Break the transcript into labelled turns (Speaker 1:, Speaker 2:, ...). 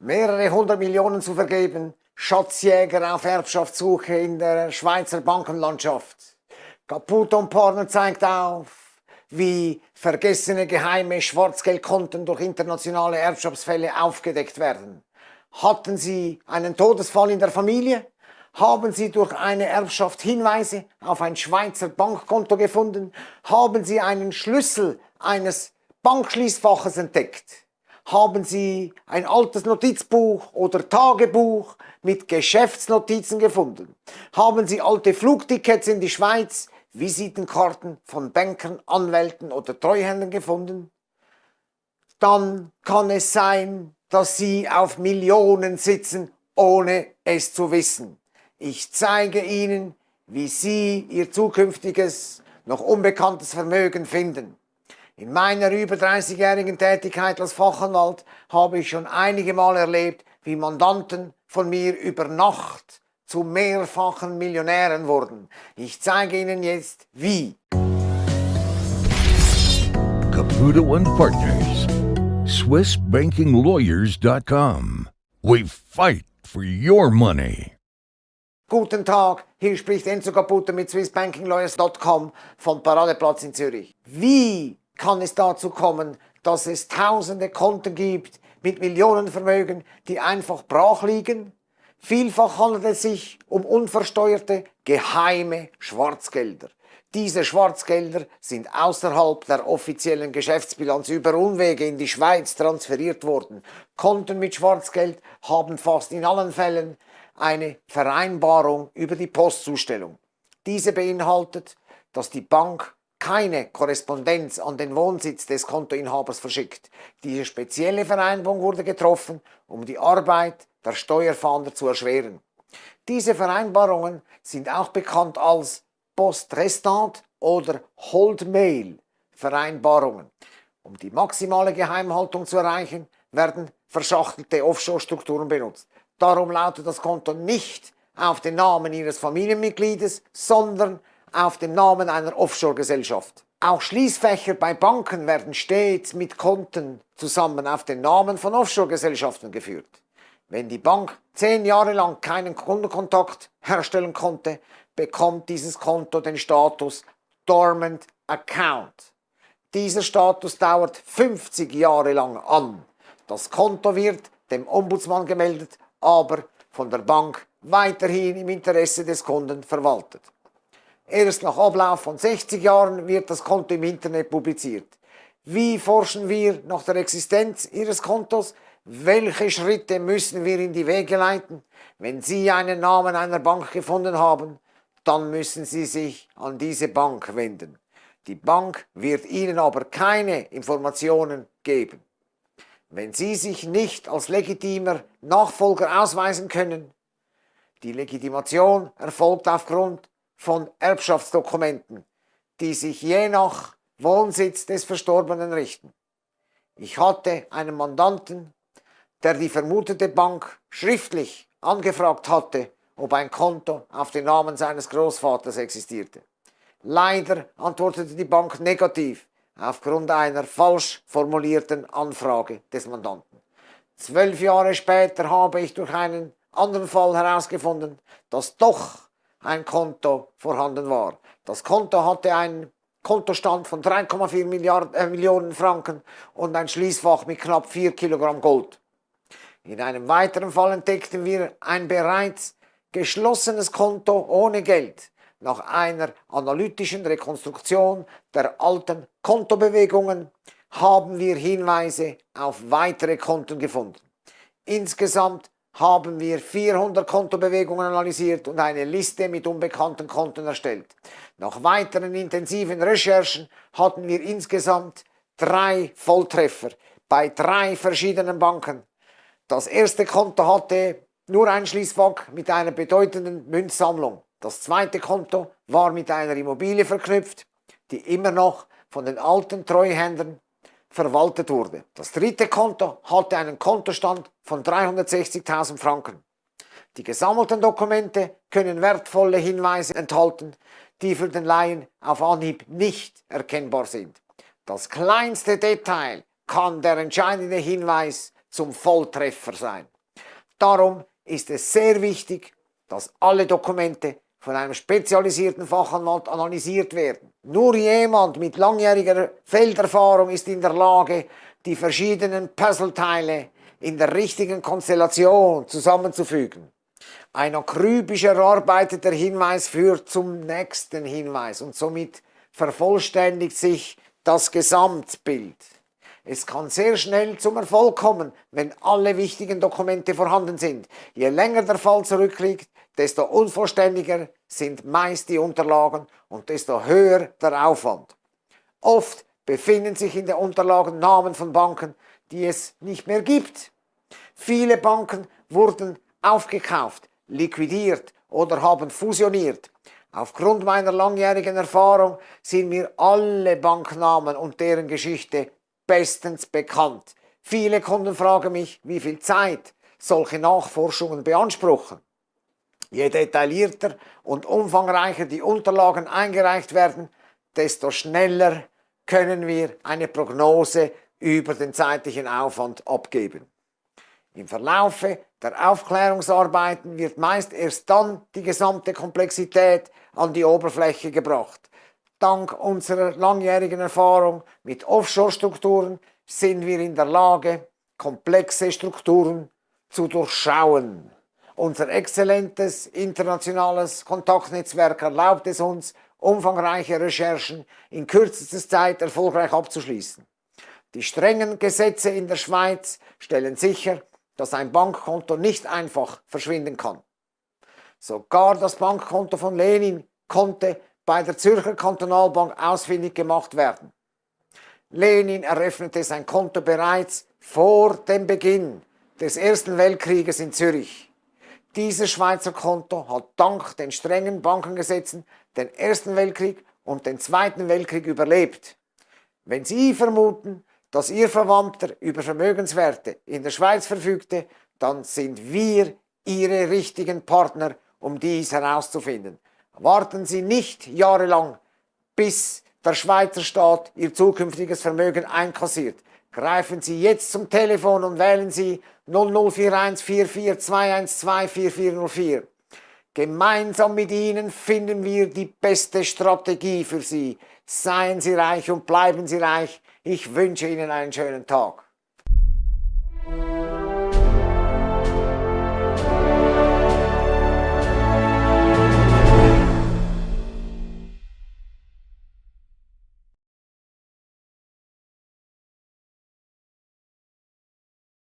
Speaker 1: mehrere hundert Millionen zu vergeben, Schatzjäger auf Erbschaftssuche in der Schweizer Bankenlandschaft. Caputo Partner zeigt auf, wie vergessene geheime Schwarzgeldkonten durch internationale Erbschaftsfälle aufgedeckt werden. Hatten Sie einen Todesfall in der Familie? Haben Sie durch eine Erbschaft Hinweise auf ein Schweizer Bankkonto gefunden? Haben Sie einen Schlüssel eines Bankschließfaches entdeckt? Haben Sie ein altes Notizbuch oder Tagebuch mit Geschäftsnotizen gefunden? Haben Sie alte Flugtickets in die Schweiz, Visitenkarten von Bankern, Anwälten oder Treuhändern gefunden? Dann kann es sein, dass Sie auf Millionen sitzen, ohne es zu wissen. Ich zeige Ihnen, wie Sie Ihr zukünftiges, noch unbekanntes Vermögen finden. In meiner über 30-jährigen Tätigkeit als Fachanwalt habe ich schon einige Mal erlebt, wie Mandanten von mir über Nacht zu mehrfachen Millionären wurden. Ich zeige Ihnen jetzt, wie.
Speaker 2: Caputo and Partners. SwissBankingLawyers.com. We fight for your money.
Speaker 1: Guten Tag, hier spricht Enzo Caputo mit SwissBankingLawyers.com vom Paradeplatz in Zürich. Wie kann es dazu kommen, dass es tausende Konten gibt mit Millionenvermögen, die einfach brach liegen? Vielfach handelt es sich um unversteuerte, geheime Schwarzgelder. Diese Schwarzgelder sind außerhalb der offiziellen Geschäftsbilanz über Umwege in die Schweiz transferiert worden. Konten mit Schwarzgeld haben fast in allen Fällen eine Vereinbarung über die Postzustellung. Diese beinhaltet, dass die Bank keine Korrespondenz an den Wohnsitz des Kontoinhabers verschickt. Diese spezielle Vereinbarung wurde getroffen, um die Arbeit der Steuerfahnder zu erschweren. Diese Vereinbarungen sind auch bekannt als Postrestant oder Holdmail Vereinbarungen. Um die maximale Geheimhaltung zu erreichen, werden verschachtelte Offshore-Strukturen benutzt. Darum lautet das Konto nicht auf den Namen Ihres Familienmitgliedes, sondern auf dem Namen einer Offshore-Gesellschaft. Auch Schließfächer bei Banken werden stets mit Konten zusammen auf den Namen von Offshore-Gesellschaften geführt. Wenn die Bank zehn Jahre lang keinen Kundenkontakt herstellen konnte, bekommt dieses Konto den Status Dormant Account. Dieser Status dauert 50 Jahre lang an. Das Konto wird dem Ombudsmann gemeldet, aber von der Bank weiterhin im Interesse des Kunden verwaltet. Erst nach Ablauf von 60 Jahren wird das Konto im Internet publiziert. Wie forschen wir nach der Existenz Ihres Kontos? Welche Schritte müssen wir in die Wege leiten? Wenn Sie einen Namen einer Bank gefunden haben, dann müssen Sie sich an diese Bank wenden. Die Bank wird Ihnen aber keine Informationen geben. Wenn Sie sich nicht als legitimer Nachfolger ausweisen können, die Legitimation erfolgt aufgrund von Erbschaftsdokumenten, die sich je nach Wohnsitz des Verstorbenen richten. Ich hatte einen Mandanten, der die vermutete Bank schriftlich angefragt hatte, ob ein Konto auf den Namen seines Großvaters existierte. Leider antwortete die Bank negativ aufgrund einer falsch formulierten Anfrage des Mandanten. Zwölf Jahre später habe ich durch einen anderen Fall herausgefunden, dass doch ein Konto vorhanden war. Das Konto hatte einen Kontostand von 3,4 äh, Millionen Franken und ein Schließfach mit knapp 4 Kilogramm Gold. In einem weiteren Fall entdeckten wir ein bereits geschlossenes Konto ohne Geld. Nach einer analytischen Rekonstruktion der alten Kontobewegungen haben wir Hinweise auf weitere Konten gefunden. Insgesamt haben wir 400 Kontobewegungen analysiert und eine Liste mit unbekannten Konten erstellt. Nach weiteren intensiven Recherchen hatten wir insgesamt drei Volltreffer bei drei verschiedenen Banken. Das erste Konto hatte nur ein Schließfach mit einer bedeutenden Münzsammlung. Das zweite Konto war mit einer Immobilie verknüpft, die immer noch von den alten Treuhändern verwaltet wurde. Das dritte Konto hatte einen Kontostand von 360.000 Franken. Die gesammelten Dokumente können wertvolle Hinweise enthalten, die für den Laien auf Anhieb nicht erkennbar sind. Das kleinste Detail kann der entscheidende Hinweis zum Volltreffer sein. Darum ist es sehr wichtig, dass alle Dokumente von einem spezialisierten Fachanwalt analysiert werden. Nur jemand mit langjähriger Felderfahrung ist in der Lage, die verschiedenen Puzzleteile in der richtigen Konstellation zusammenzufügen. Ein akribisch erarbeiteter Hinweis führt zum nächsten Hinweis und somit vervollständigt sich das Gesamtbild. Es kann sehr schnell zum Erfolg kommen, wenn alle wichtigen Dokumente vorhanden sind. Je länger der Fall zurückliegt, desto unvollständiger sind meist die Unterlagen und desto höher der Aufwand. Oft befinden sich in den Unterlagen Namen von Banken, die es nicht mehr gibt. Viele Banken wurden aufgekauft, liquidiert oder haben fusioniert. Aufgrund meiner langjährigen Erfahrung sind mir alle Banknamen und deren Geschichte bestens bekannt. Viele Kunden fragen mich, wie viel Zeit solche Nachforschungen beanspruchen. Je detaillierter und umfangreicher die Unterlagen eingereicht werden, desto schneller können wir eine Prognose über den zeitlichen Aufwand abgeben. Im Verlaufe der Aufklärungsarbeiten wird meist erst dann die gesamte Komplexität an die Oberfläche gebracht. Dank unserer langjährigen Erfahrung mit Offshore-Strukturen sind wir in der Lage, komplexe Strukturen zu durchschauen. Unser exzellentes internationales Kontaktnetzwerk erlaubt es uns, umfangreiche Recherchen in kürzester Zeit erfolgreich abzuschließen. Die strengen Gesetze in der Schweiz stellen sicher, dass ein Bankkonto nicht einfach verschwinden kann. Sogar das Bankkonto von Lenin konnte bei der Zürcher Kantonalbank ausfindig gemacht werden. Lenin eröffnete sein Konto bereits vor dem Beginn des Ersten Weltkrieges in Zürich. Dieses Schweizer Konto hat dank den strengen Bankengesetzen den Ersten Weltkrieg und den Zweiten Weltkrieg überlebt. Wenn Sie vermuten, dass Ihr Verwandter über Vermögenswerte in der Schweiz verfügte, dann sind wir Ihre richtigen Partner, um dies herauszufinden. Warten Sie nicht jahrelang, bis der Schweizer Staat Ihr zukünftiges Vermögen einkassiert. Greifen Sie jetzt zum Telefon und wählen Sie 0041 44 4404. Gemeinsam mit Ihnen finden wir die beste Strategie für Sie. Seien Sie reich und bleiben Sie reich. Ich wünsche Ihnen einen schönen Tag.